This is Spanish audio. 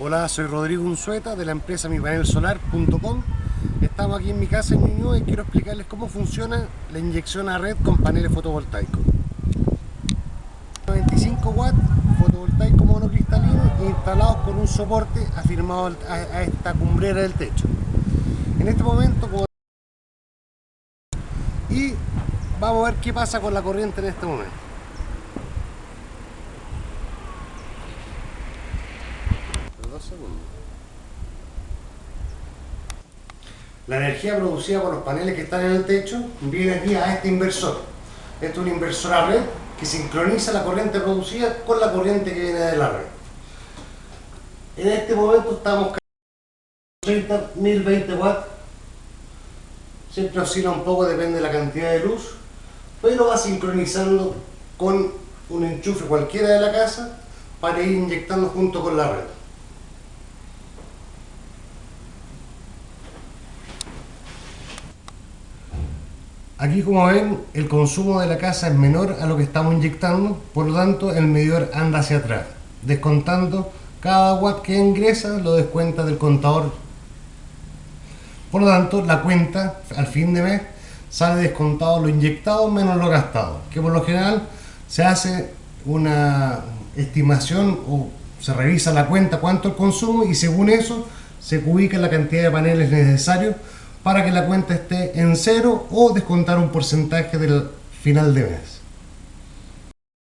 Hola, soy Rodrigo Unzueta de la empresa mipanelsolar.com Estamos aquí en mi casa en Ñuñoa y quiero explicarles cómo funciona la inyección a red con paneles fotovoltaicos. 95 watts fotovoltaico monocristalino instalados con un soporte afirmado a esta cumbrera del techo. En este momento y vamos a ver qué pasa con la corriente en este momento La energía producida por los paneles que están en el techo viene aquí a este inversor. Este es un inversor a red que sincroniza la corriente producida con la corriente que viene de la red. En este momento estamos 30, 1020 watts. Siempre oscila un poco, depende de la cantidad de luz, pero va sincronizando con un enchufe cualquiera de la casa para ir inyectando junto con la red. Aquí como ven el consumo de la casa es menor a lo que estamos inyectando, por lo tanto el medidor anda hacia atrás, descontando cada watt que ingresa lo descuenta del contador. Por lo tanto la cuenta al fin de mes sale descontado lo inyectado menos lo gastado, que por lo general se hace una estimación o se revisa la cuenta cuánto el consumo y según eso se ubica la cantidad de paneles necesarios para que la cuenta esté en cero o descontar un porcentaje del final de mes.